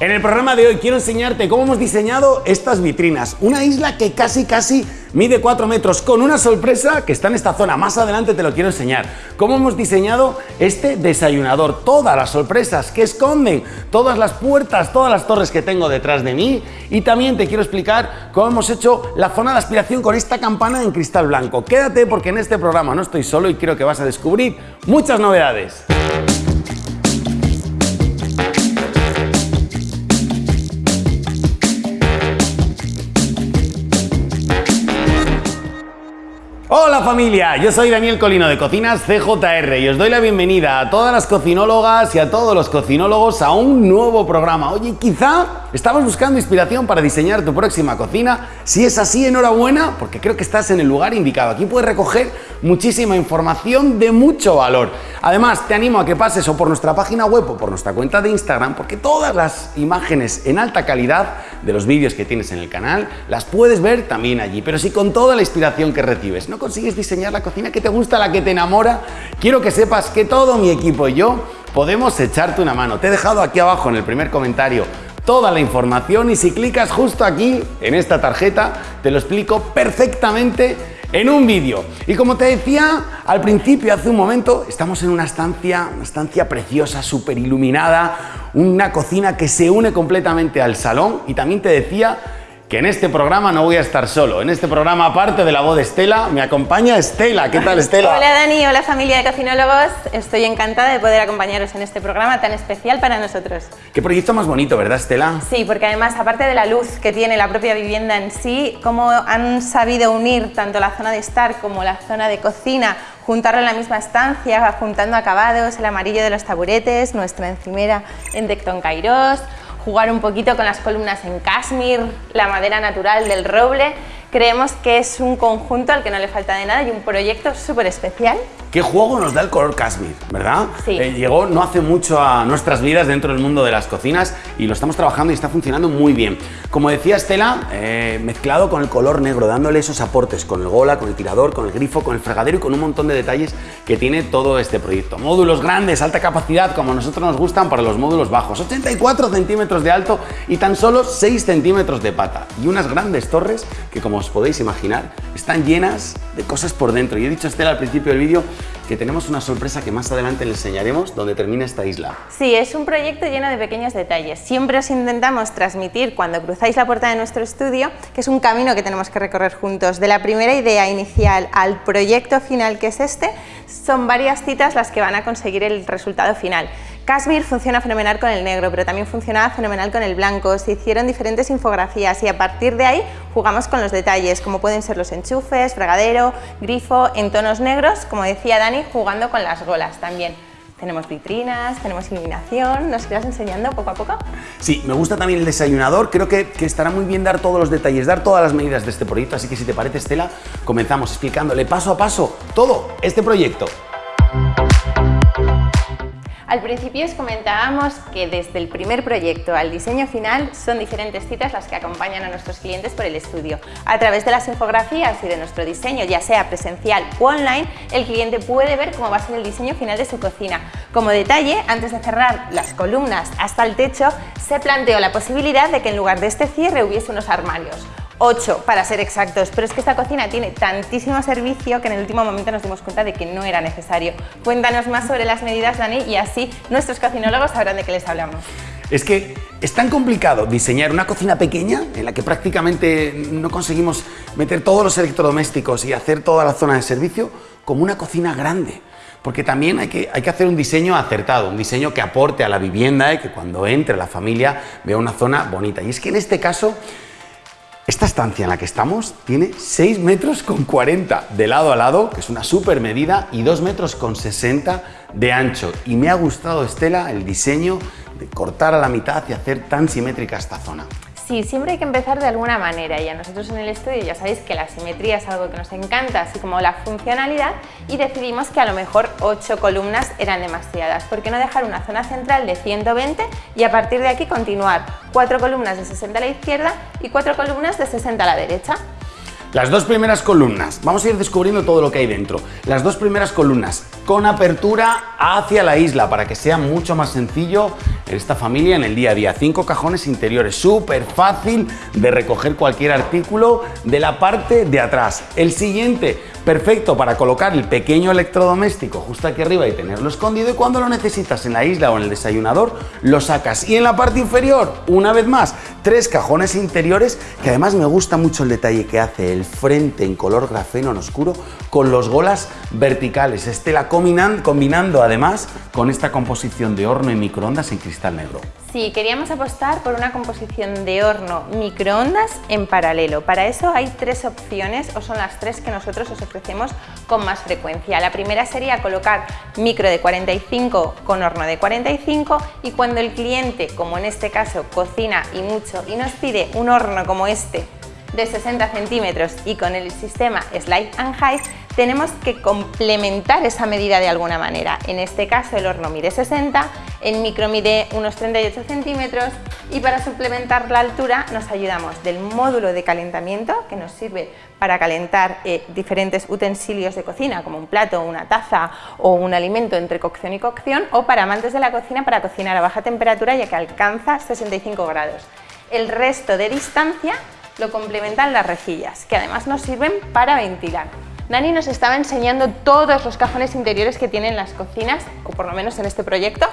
En el programa de hoy quiero enseñarte cómo hemos diseñado estas vitrinas. Una isla que casi casi mide 4 metros con una sorpresa que está en esta zona. Más adelante te lo quiero enseñar. Cómo hemos diseñado este desayunador. Todas las sorpresas que esconden, todas las puertas, todas las torres que tengo detrás de mí. Y también te quiero explicar cómo hemos hecho la zona de aspiración con esta campana en cristal blanco. Quédate porque en este programa no estoy solo y creo que vas a descubrir muchas novedades. Hola familia, yo soy Daniel Colino de Cocinas CJR y os doy la bienvenida a todas las cocinólogas y a todos los cocinólogos a un nuevo programa. Oye, quizá estamos buscando inspiración para diseñar tu próxima cocina. Si es así, enhorabuena, porque creo que estás en el lugar indicado. Aquí puedes recoger muchísima información de mucho valor. Además, te animo a que pases o por nuestra página web o por nuestra cuenta de Instagram, porque todas las imágenes en alta calidad de los vídeos que tienes en el canal las puedes ver también allí, pero sí con toda la inspiración que recibes consigues diseñar la cocina que te gusta, la que te enamora, quiero que sepas que todo mi equipo y yo podemos echarte una mano. Te he dejado aquí abajo en el primer comentario toda la información y si clicas justo aquí en esta tarjeta te lo explico perfectamente en un vídeo. Y como te decía al principio, hace un momento, estamos en una estancia, una estancia preciosa, súper iluminada, una cocina que se une completamente al salón y también te decía que en este programa no voy a estar solo. En este programa, aparte de la voz de Estela, me acompaña Estela. ¿Qué tal, Estela? Hola, Dani. Hola, familia de cocinólogos. Estoy encantada de poder acompañaros en este programa tan especial para nosotros. Qué proyecto más bonito, ¿verdad, Estela? Sí, porque además, aparte de la luz que tiene la propia vivienda en sí, cómo han sabido unir tanto la zona de estar como la zona de cocina, juntarlo en la misma estancia, juntando acabados, el amarillo de los taburetes, nuestra encimera en Decton Kairos, jugar un poquito con las columnas en cashmere, la madera natural del roble. Creemos que es un conjunto al que no le falta de nada y un proyecto súper especial ¿Qué juego nos da el color cashmere, verdad? Sí. Eh, llegó no hace mucho a nuestras vidas dentro del mundo de las cocinas y lo estamos trabajando y está funcionando muy bien. Como decía Estela, eh, mezclado con el color negro, dándole esos aportes con el gola, con el tirador, con el grifo, con el fregadero y con un montón de detalles que tiene todo este proyecto. Módulos grandes, alta capacidad, como a nosotros nos gustan para los módulos bajos. 84 centímetros de alto y tan solo 6 centímetros de pata. Y unas grandes torres que, como os podéis imaginar, están llenas de cosas por dentro. Y he dicho a Estela al principio del vídeo que tenemos una sorpresa que más adelante le enseñaremos donde termina esta isla. Sí, es un proyecto lleno de pequeños detalles. Siempre os intentamos transmitir cuando cruzáis la puerta de nuestro estudio que es un camino que tenemos que recorrer juntos. De la primera idea inicial al proyecto final que es este, son varias citas las que van a conseguir el resultado final. Kashmir funciona fenomenal con el negro, pero también funcionaba fenomenal con el blanco. Se hicieron diferentes infografías y a partir de ahí jugamos con los detalles, como pueden ser los enchufes, fregadero, grifo, en tonos negros, como decía Dani, jugando con las golas también. Tenemos vitrinas, tenemos iluminación, ¿nos irás enseñando poco a poco? Sí, me gusta también el desayunador, creo que, que, estará muy bien dar todos los detalles, dar todas las medidas de este proyecto, así que si te parece Estela, comenzamos explicándole paso a paso todo este proyecto. Al principio os comentábamos que desde el primer proyecto al diseño final son diferentes citas las que acompañan a nuestros clientes por el estudio. A través de las infografías y de nuestro diseño, ya sea presencial o online, el cliente puede ver cómo va a ser el diseño final de su cocina. Como detalle, antes de cerrar las columnas hasta el techo, se planteó la posibilidad de que en lugar de este cierre hubiese unos armarios 8 para ser exactos, pero es que esta cocina tiene tantísimo servicio que en el último momento nos dimos cuenta de que no era necesario. Cuéntanos más sobre las medidas, Dani, y así nuestros cocinólogos sabrán de qué les hablamos. Es que es tan complicado diseñar una cocina pequeña en la que prácticamente no conseguimos meter todos los electrodomésticos y hacer toda la zona de servicio como una cocina grande. Porque también hay que, hay que hacer un diseño acertado, un diseño que aporte a la vivienda y que cuando entre la familia vea una zona bonita. Y es que en este caso esta estancia en la que estamos tiene 6 metros con 40 de lado a lado, que es una super medida, y 2 metros con 60 de ancho. Y me ha gustado, Estela, el diseño de cortar a la mitad y hacer tan simétrica esta zona. Sí, siempre hay que empezar de alguna manera y a nosotros en el estudio ya sabéis que la simetría es algo que nos encanta, así como la funcionalidad y decidimos que a lo mejor 8 columnas eran demasiadas. ¿Por qué no dejar una zona central de 120 y a partir de aquí continuar 4 columnas de 60 a la izquierda y 4 columnas de 60 a la derecha? Las dos primeras columnas, vamos a ir descubriendo todo lo que hay dentro. Las dos primeras columnas con apertura hacia la isla para que sea mucho más sencillo en esta familia en el día a día. Cinco cajones interiores, súper fácil de recoger cualquier artículo de la parte de atrás. El siguiente, perfecto para colocar el pequeño electrodoméstico justo aquí arriba y tenerlo escondido y cuando lo necesitas en la isla o en el desayunador lo sacas. Y en la parte inferior, una vez más, tres cajones interiores que además me gusta mucho el detalle que hace el frente en color grafeno en oscuro con los golas verticales. Estela combinando, combinando además con esta composición de horno y microondas en cristal negro. Sí, queríamos apostar por una composición de horno microondas en paralelo. Para eso hay tres opciones, o son las tres que nosotros os ofrecemos con más frecuencia. La primera sería colocar micro de 45 con horno de 45 y cuando el cliente, como en este caso, cocina y mucho y nos pide un horno como este de 60 centímetros y con el sistema Slide and Hide tenemos que complementar esa medida de alguna manera. En este caso el horno mide 60, el micro mide unos 38 centímetros y para suplementar la altura nos ayudamos del módulo de calentamiento que nos sirve para calentar eh, diferentes utensilios de cocina como un plato, una taza o un alimento entre cocción y cocción o para amantes de la cocina para cocinar a baja temperatura ya que alcanza 65 grados. El resto de distancia lo complementan las rejillas, que además nos sirven para ventilar. Dani nos estaba enseñando todos los cajones interiores que tienen las cocinas, o por lo menos en este proyecto,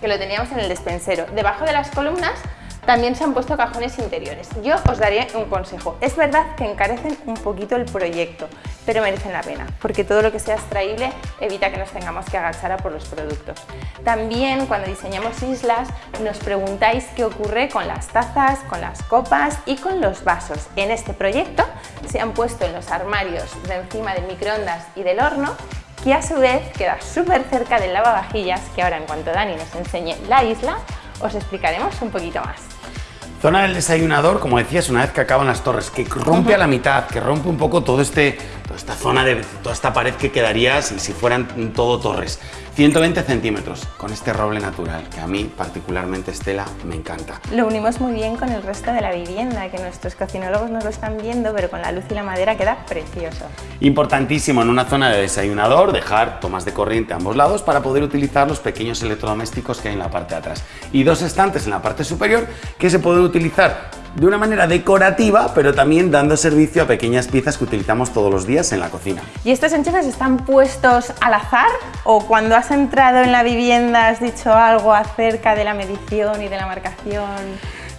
que lo teníamos en el despensero. Debajo de las columnas también se han puesto cajones interiores. Yo os daría un consejo. Es verdad que encarecen un poquito el proyecto, pero merecen la pena, porque todo lo que sea extraíble evita que nos tengamos que agachar a por los productos. También cuando diseñamos islas nos preguntáis qué ocurre con las tazas, con las copas y con los vasos. En este proyecto se han puesto en los armarios de encima del microondas y del horno que a su vez queda súper cerca del lavavajillas que ahora en cuanto Dani nos enseñe la isla os explicaremos un poquito más. Zona del desayunador, como decías, una vez que acaban las torres, que rompe a la mitad, que rompe un poco todo este, toda esta zona de toda esta pared que quedaría si, si fueran todo torres. 120 centímetros con este roble natural, que a mí particularmente Estela me encanta. Lo unimos muy bien con el resto de la vivienda, que nuestros cocinólogos no lo están viendo, pero con la luz y la madera queda precioso. Importantísimo en una zona de desayunador dejar tomas de corriente a ambos lados para poder utilizar los pequeños electrodomésticos que hay en la parte de atrás. Y dos estantes en la parte superior que se pueden utilizar de una manera decorativa, pero también dando servicio a pequeñas piezas que utilizamos todos los días en la cocina. ¿Y estos enchufes están puestos al azar o cuando has entrado en la vivienda has dicho algo acerca de la medición y de la marcación?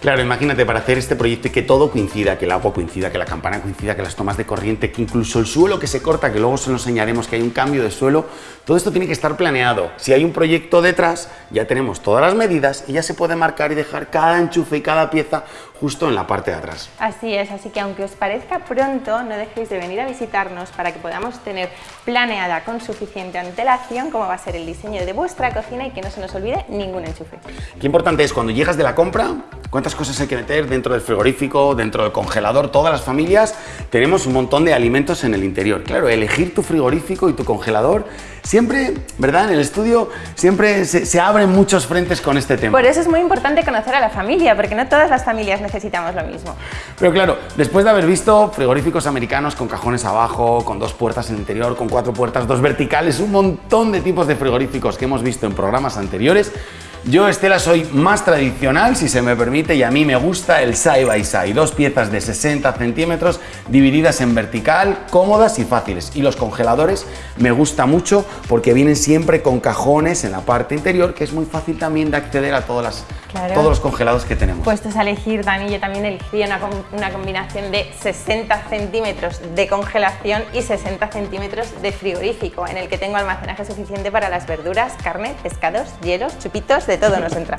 Claro, imagínate para hacer este proyecto y que todo coincida, que el agua coincida, que la campana coincida, que las tomas de corriente, que incluso el suelo que se corta, que luego se lo enseñaremos que hay un cambio de suelo, todo esto tiene que estar planeado. Si hay un proyecto detrás, ya tenemos todas las medidas y ya se puede marcar y dejar cada enchufe y cada pieza justo en la parte de atrás. Así es, así que aunque os parezca pronto, no dejéis de venir a visitarnos para que podamos tener planeada con suficiente antelación cómo va a ser el diseño de vuestra cocina y que no se nos olvide ningún enchufe. Qué importante es cuando llegas de la compra, cuántas cosas hay que meter dentro del frigorífico, dentro del congelador, todas las familias tenemos un montón de alimentos en el interior. Claro, elegir tu frigorífico y tu congelador siempre, ¿verdad? En el estudio siempre se, se, abren muchos frentes con este tema. Por eso es muy importante conocer a la familia, porque no todas las familias necesitamos lo mismo. Pero claro, después de haber visto frigoríficos americanos con cajones abajo, con dos puertas en el interior, con cuatro puertas, dos verticales, un montón de tipos de frigoríficos que hemos visto en programas anteriores, yo, Estela, soy más tradicional, si se me permite, y a mí me gusta el side by side. Dos piezas de 60 centímetros divididas en vertical, cómodas y fáciles. Y los congeladores me gusta mucho porque vienen siempre con cajones en la parte interior, que es muy fácil también de acceder a todas las, todos los congelados que tenemos. Puestos a elegir, Dani, yo también elegí una, una combinación de 60 centímetros de congelación y 60 centímetros de frigorífico, en el que tengo almacenaje suficiente para las verduras, carne, pescados, hielos, chupitos, de todo nos entra.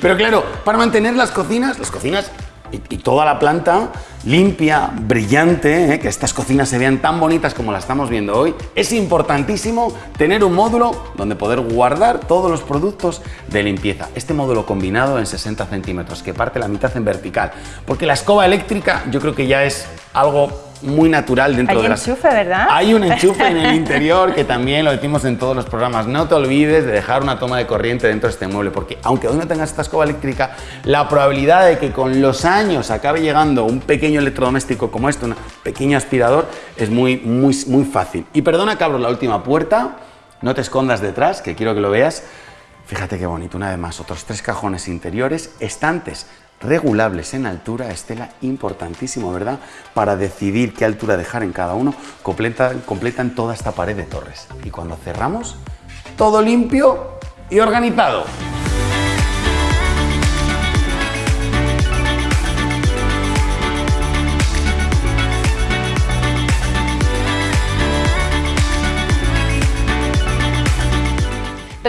Pero claro, para mantener las cocinas, las cocinas y, toda la planta limpia, brillante, ¿eh? que estas cocinas se vean tan bonitas como las estamos viendo hoy, es importantísimo tener un módulo donde poder guardar todos los productos de limpieza. Este módulo combinado en 60 centímetros, que parte la mitad en vertical, porque la escoba eléctrica yo creo que ya es algo muy natural dentro Hay de las... enchufe, ¿verdad? Hay un enchufe en el interior que también lo decimos en todos los programas. No te olvides de dejar una toma de corriente dentro de este mueble, porque aunque hoy no tengas esta escoba eléctrica, la probabilidad de que con los años acabe llegando un pequeño electrodoméstico como este, un pequeño aspirador, es muy, muy, muy fácil. Y perdona que abro la última puerta, no te escondas detrás, que quiero que lo veas. Fíjate qué bonito, una vez más, otros tres cajones interiores, estantes regulables en altura, Estela, importantísimo, ¿verdad? Para decidir qué altura dejar en cada uno, completan, completan toda esta pared de torres. Y cuando cerramos, todo limpio y organizado.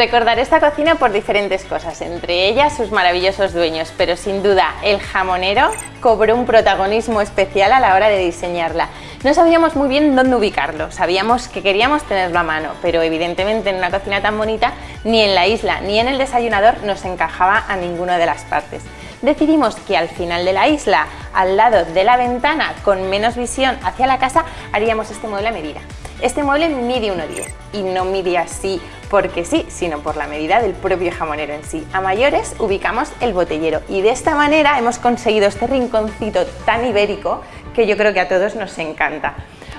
Recordar esta cocina por diferentes cosas, entre ellas sus maravillosos dueños, pero sin duda el jamonero cobró un protagonismo especial a la hora de diseñarla. No sabíamos muy bien dónde ubicarlo, sabíamos que queríamos tenerlo a mano, pero evidentemente en una cocina tan bonita, ni en la isla ni en el desayunador nos encajaba a ninguna de las partes decidimos que al final de la isla, al lado de la ventana, con menos visión hacia la casa, haríamos este mueble a medida. Este mueble mide 1,10 y no mide así porque sí, sino por la medida del propio jamonero en sí. A mayores ubicamos el botellero y de esta manera hemos conseguido este rinconcito tan ibérico que yo creo que a todos nos encanta.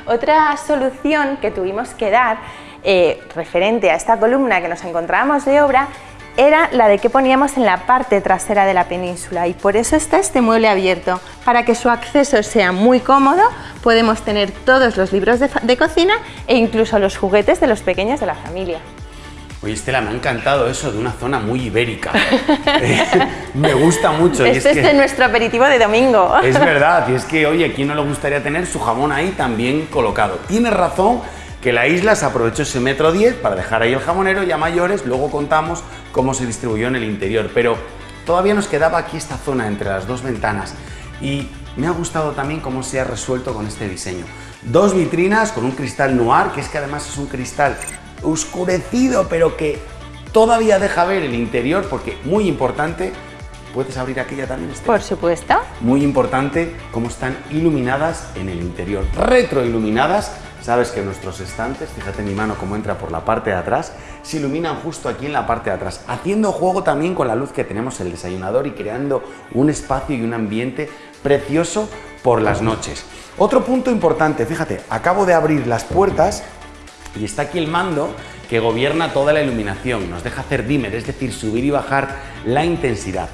Otra solución que tuvimos que dar eh, referente a esta columna que nos encontrábamos de obra era la de que poníamos en la parte trasera de la península y por eso está este mueble abierto. Para que su acceso sea muy cómodo podemos tener todos los libros de, cocina e incluso los juguetes de los pequeños de la familia. Oye Estela, me ha encantado eso de una zona muy ibérica. Me gusta mucho. Este es, de nuestro aperitivo de domingo. Es verdad, y es que, oye, ¿quién no le gustaría tener su jamón ahí también colocado? Tienes razón que la isla se aprovechó ese metro 10 para dejar ahí el jamonero y a mayores luego contamos cómo se distribuyó en el interior, pero todavía nos quedaba aquí esta zona entre las dos ventanas y me ha gustado también cómo se ha resuelto con este diseño. Dos vitrinas con un cristal noir, que es que además es un cristal oscurecido, pero que todavía deja ver el interior, porque muy importante, ¿puedes abrir aquella también? Por supuesto. Muy importante cómo están iluminadas en el interior, retroiluminadas Sabes que nuestros estantes, fíjate mi mano cómo entra por la parte de atrás, se iluminan justo aquí en la parte de atrás, haciendo juego también con la luz que tenemos en el desayunador y creando un espacio y un ambiente precioso por las noches. Otro punto importante, fíjate, acabo de abrir las puertas y está aquí el mando que gobierna toda la iluminación, nos deja hacer dimmer, es decir, subir y bajar la intensidad.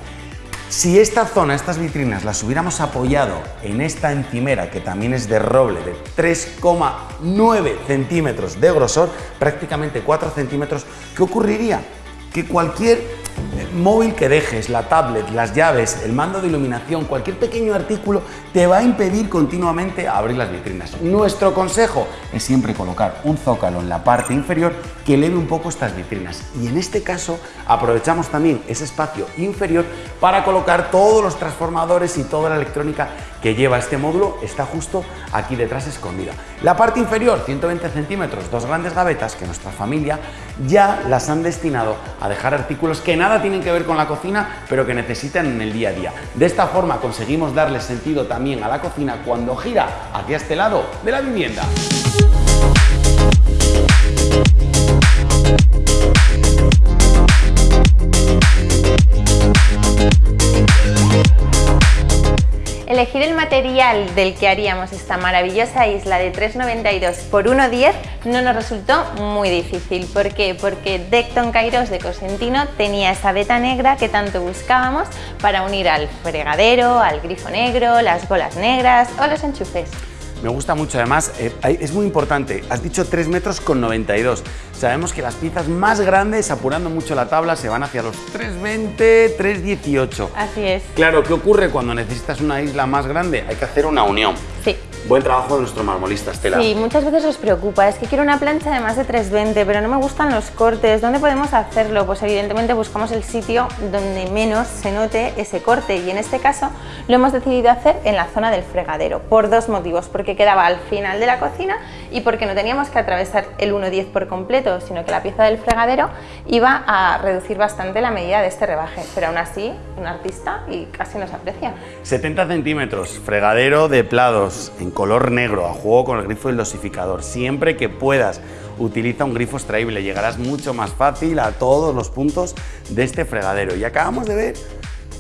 Si esta zona, estas vitrinas, las hubiéramos apoyado en esta encimera, que también es de roble, de 3,9 centímetros de grosor, prácticamente 4 centímetros, ¿qué ocurriría? Que cualquier móvil que dejes, la tablet, las llaves, el mando de iluminación, cualquier pequeño artículo te va a impedir continuamente abrir las vitrinas. Nuestro consejo es siempre colocar un zócalo en la parte inferior que eleve un poco estas vitrinas y en este caso aprovechamos también ese espacio inferior para colocar todos los transformadores y toda la electrónica que lleva este módulo está justo aquí detrás escondida. La parte inferior, 120 centímetros, dos grandes gavetas que nuestra familia ya las han destinado a dejar artículos que nada tienen que ver con la cocina, pero que necesitan en el día a día. De esta forma conseguimos darle sentido también a la cocina cuando gira hacia este lado de la vivienda. Material del que haríamos esta maravillosa isla de 3,92 por 1,10 no nos resultó muy difícil. ¿Por qué? Porque Decton Kairos de Cosentino tenía esa veta negra que tanto buscábamos para unir al fregadero, al grifo negro, las bolas negras o los enchufes. Me gusta mucho, además, eh, es muy importante, has dicho 3 metros con 92. Sabemos que las piezas más grandes, apurando mucho la tabla, se van hacia los 320, 318. Así es. Claro, ¿qué ocurre cuando necesitas una isla más grande? Hay que hacer una unión. Sí. Buen trabajo de nuestro marmolista, Estela. Sí, muchas veces os preocupa, es que quiero una plancha de más de 320, pero no me gustan los cortes. ¿Dónde podemos hacerlo? Pues evidentemente buscamos el sitio donde menos se note ese corte y en este caso lo hemos decidido hacer en la zona del fregadero, por dos motivos, porque quedaba al final de la cocina y porque no teníamos que atravesar el 1.10 por completo, sino que la pieza del fregadero iba a reducir bastante la medida de este rebaje, pero aún así, un artista y casi nos aprecia. 70 centímetros, fregadero de plados en color negro, a juego con el grifo del dosificador. Siempre que puedas, utiliza un grifo extraíble, llegarás mucho más fácil a todos los puntos de este fregadero. Y acabamos de ver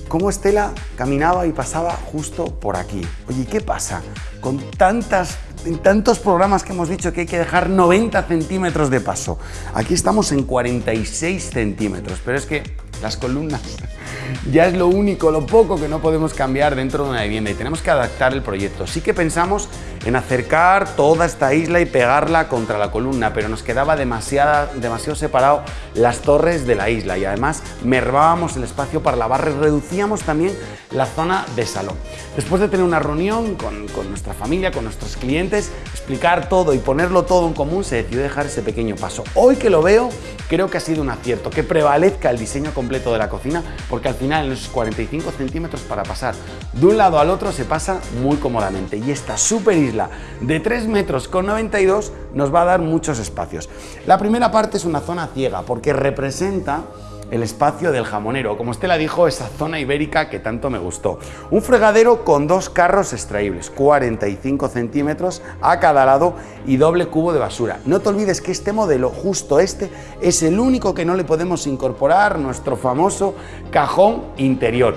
cómo Estela caminaba y pasaba justo por aquí. Oye, ¿qué pasa con tantas en tantos programas que hemos dicho que hay que dejar 90 centímetros de paso. Aquí estamos en 46 centímetros, pero es que las columnas ya es lo único, lo poco que no podemos cambiar dentro de una vivienda y tenemos que adaptar el proyecto. Sí que pensamos en acercar toda esta isla y pegarla contra la columna, pero nos quedaba demasiada, demasiado separado las torres de la isla y además mervábamos el espacio para la barra y reducíamos también la zona de salón. Después de tener una reunión con, con nuestra familia, con nuestros clientes, explicar todo y ponerlo todo en común, se decidió dejar ese pequeño paso. Hoy que lo veo, creo que ha sido un acierto, que prevalezca el diseño completo de la cocina, porque al final en esos 45 centímetros para pasar de un lado al otro se pasa muy cómodamente y esta super isla de 3 metros con 92 nos va a dar muchos espacios. La primera parte es una zona ciega porque representa el espacio del jamonero, como Estela dijo, esa zona ibérica que tanto me gustó. Un fregadero con dos carros extraíbles, 45 centímetros a cada lado y doble cubo de basura. No te olvides que este modelo, justo este, es el único que no le podemos incorporar nuestro famoso cajón interior.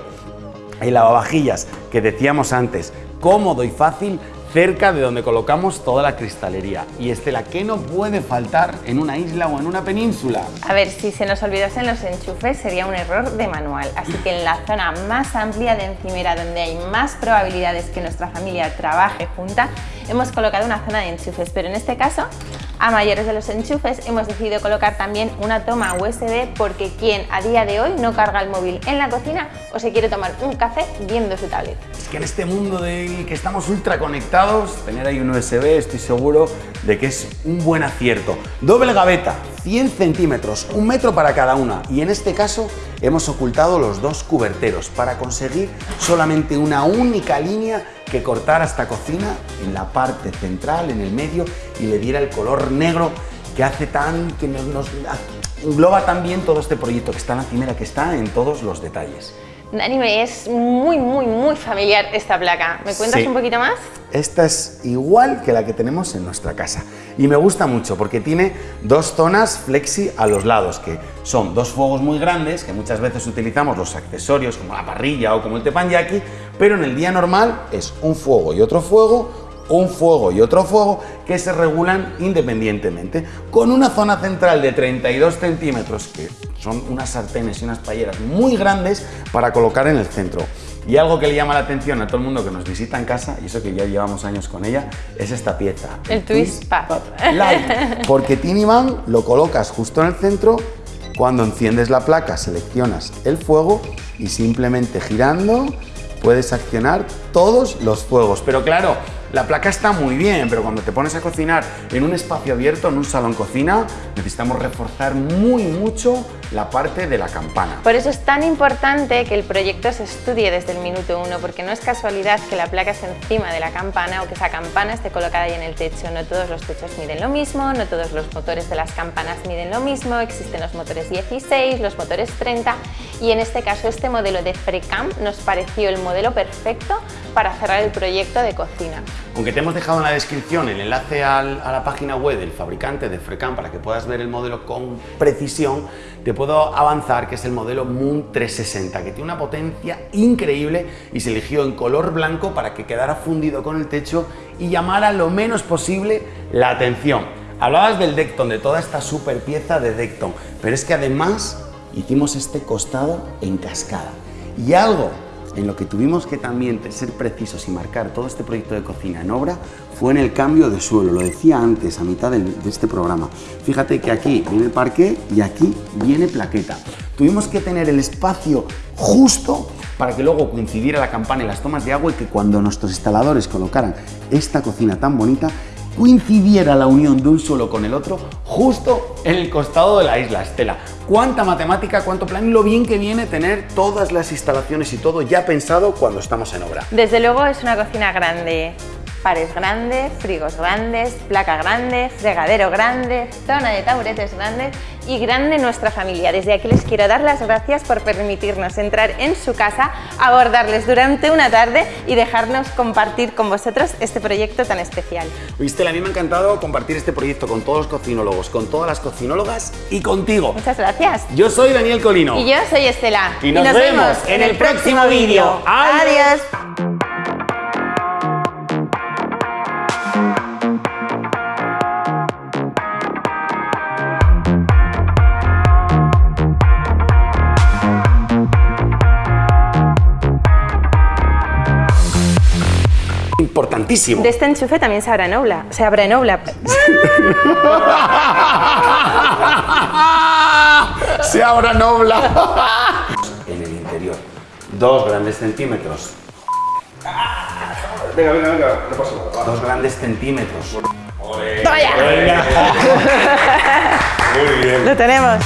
El lavavajillas que decíamos antes, cómodo y fácil cerca de donde colocamos toda la cristalería. Y Estela, ¿qué no puede faltar en una isla o en una península? A ver, si se nos olvidasen los enchufes sería un error de manual, así que en la zona más amplia de encimera, donde hay más probabilidades que nuestra familia trabaje junta, hemos colocado una zona de enchufes, pero en este caso a mayores de los enchufes hemos decidido colocar también una toma USB porque quien a día de hoy no carga el móvil en la cocina o se quiere tomar un café viendo su tablet. Es que en este mundo del que estamos ultra conectados, tener ahí un USB estoy seguro de que es un buen acierto. Doble gaveta, 100 centímetros, un metro para cada una y en este caso hemos ocultado los dos cuberteros para conseguir solamente una única línea que cortara esta cocina en la parte central, en el medio y le diera el color negro que hace tan, que nos, engloba también todo este proyecto que está en la cimera, que está en todos los detalles. Dani, es muy, muy, muy familiar esta placa. ¿Me cuentas un poquito más? Esta es igual que la que tenemos en nuestra casa y me gusta mucho porque tiene dos zonas flexi a los lados, que son dos fuegos muy grandes que muchas veces utilizamos los accesorios como la parrilla o como el teppanyaki, pero en el día normal es un fuego y otro fuego, un fuego y otro fuego que se regulan independientemente, con una zona central de 32 centímetros, que son unas sartenes y unas payeras muy grandes para colocar en el centro. Y algo que le llama la atención a todo el mundo que nos visita en casa, y eso que ya llevamos años con ella, es esta pieza. El, Twist Pad. Light, porque Tiniman lo colocas justo en el centro, cuando enciendes la placa seleccionas el fuego y simplemente girando puedes accionar todos los fuegos. Pero claro, la placa está muy bien, pero cuando te pones a cocinar en un espacio abierto, en un salón cocina, necesitamos reforzar muy mucho la parte de la campana. Por eso es tan importante que el proyecto se estudie desde el minuto uno, porque no es casualidad que la placa esté encima de la campana o que esa campana esté colocada ahí en el techo. No todos los techos miden lo mismo, no todos los motores de las campanas miden lo mismo, existen los motores 16, los motores 30 y en este caso este modelo de FreeCam nos pareció el modelo perfecto para cerrar el proyecto de cocina. Aunque te hemos dejado en la descripción el enlace a la página web del fabricante de FreeCam para que puedas ver el modelo con precisión, te puedo avanzar que es el modelo Moon 360, que tiene una potencia increíble y se eligió en color blanco para que quedara fundido con el techo y llamara lo menos posible la atención. Hablabas del Decton, de toda esta super pieza de Decton, pero es que además hicimos este costado en cascada. Y algo en lo que tuvimos que también ser precisos y marcar todo este proyecto de cocina en obra fue en el cambio de suelo, lo decía antes a mitad de este programa. Fíjate que aquí viene parqué y aquí viene plaqueta. Tuvimos que tener el espacio justo para que luego coincidiera la campana y las tomas de agua y que cuando nuestros instaladores colocaran esta cocina tan bonita, coincidiera la unión de un suelo con el otro justo en el costado de la isla Estela. Cuánta matemática, cuánto plan y lo bien que viene tener todas las instalaciones y todo ya pensado cuando estamos en obra. Desde luego es una cocina grande, pares grandes, frigos grandes, placa grande, fregadero grande, zona de taburetes grandes y grande nuestra familia. Desde aquí les quiero dar las gracias por permitirnos entrar en su casa, abordarles durante una tarde y dejarnos compartir con vosotros este proyecto tan especial. Viste, a mí me ha encantado compartir este proyecto con todos los cocinólogos, con todas las cocinólogas y contigo. Muchas gracias. Yo soy Daniel Colino. Y yo soy Estela. Y nos, vemos en el próximo vídeo. Adiós. Importantísimo. De este enchufe también se abre Nobla. Se abre Nobla. se abra nobla. en el interior. Dos grandes centímetros. Venga, venga, venga, no pasa nada. Dos grandes centímetros. ¡Vaya! Muy bien. Lo tenemos.